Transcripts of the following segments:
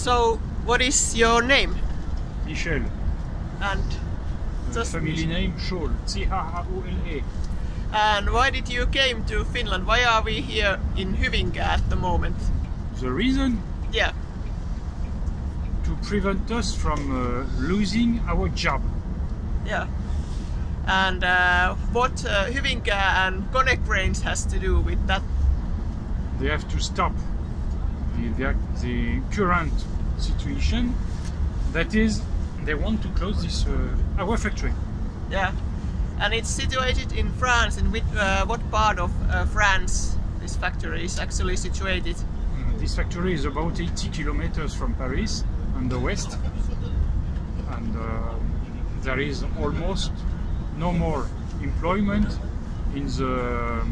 So, what is your name? Michel. And Uh, Just- family name Scholl. C-H-A-O-L-E. and why did you came to Finland? Why are we here in Hyvinkää at the moment? The reason Yeah. to prevent us from uh, losing our job. Yeah. And uh, what uh, Hyvinkää and Konecranes has to do with that? They have to stop the, the, the current situation. That is, they want to close this uh, our factory. Yeah. And it's situated in France. In which, uh, what part of uh, France this factory is actually situated? Uh, this factory is about 80 kilometers from Paris on the west, and uh, there is almost no more employment in the,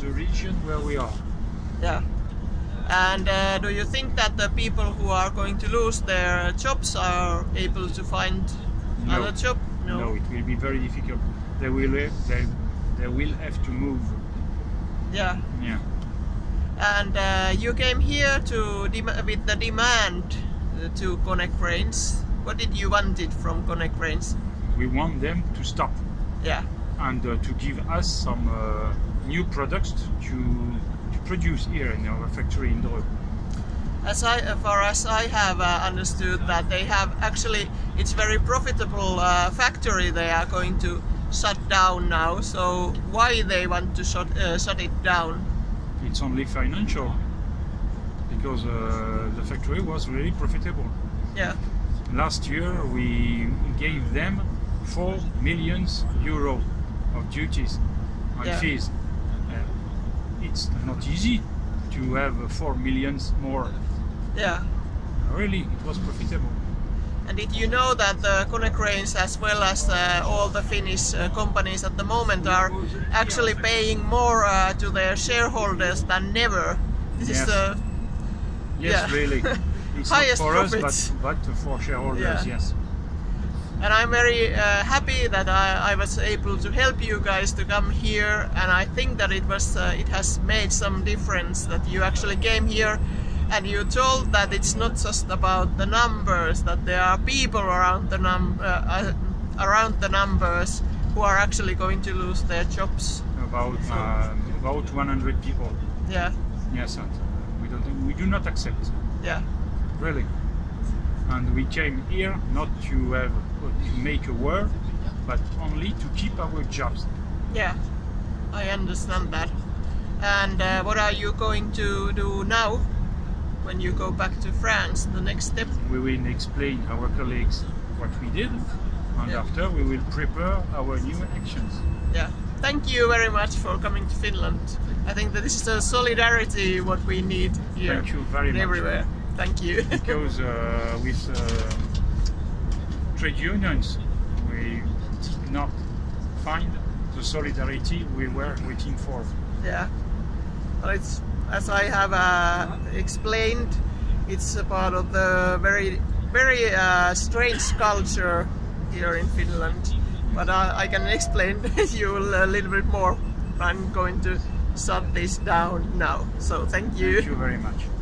the region where we are. Yeah. And uh, do you think that the people who are going to lose their jobs are able to find No. other job? No, it will be very difficult. They will have, they, they will have to move. Yeah. Yeah. And uh, you came here to with the demand uh, to Konecranes. What did you want it from Konecranes? We want them to stop Yeah. and uh, to give us some uh, new products to produce here in our factory in Dreux. As I, as far as I have uh, understood that they have actually, it's very profitable uh, factory they are going to shut down now. So why they want to shut, uh, shut it down? It's only financial because uh, the factory was really profitable. Yeah. Last year we gave them 4 millions euro of duties and Yeah. fees. Uh, it's not easy to have uh, 4 millions more. Yeah. Really, it was profitable. And did you know that the Konecranes as well as uh, all the Finnish uh, companies at the moment are actually paying more uh, to their shareholders than never? This is Yes. the Yes, Yeah. really. It's not Highest for profits. us, but, but for shareholders, Yeah. yes. And I'm very uh, happy that I, I was able to help you guys to come here. And I think that it was uh, it has made some difference that you actually came here and you told that it's not just about the numbers that there are people around the num uh, uh, around the numbers who are actually going to lose their jobs. About um, about 100 people. yeah. Yes, and uh, we don't we do not accept. Yeah. Really. And we came here not to have to make a war, but only to keep our jobs. yeah I understand that and uh, what are you going to do now when you go back to France the next step We will explain our colleagues what we did, and Yeah. after we will prepare our new actions. Yeah. Thank you very much for coming to Finland. I think that this is a solidarity what we need here. Thank you very and much. Thank you. because uh, with uh, trade unions we did not find the solidarity we were waiting for. yeah. Well, it's as I have uh, explained, it's a part of the very very uh, strange culture here in Finland. But uh, I can explain you a little bit more. I'm going to shut this down now. So thank you. Thank you very much.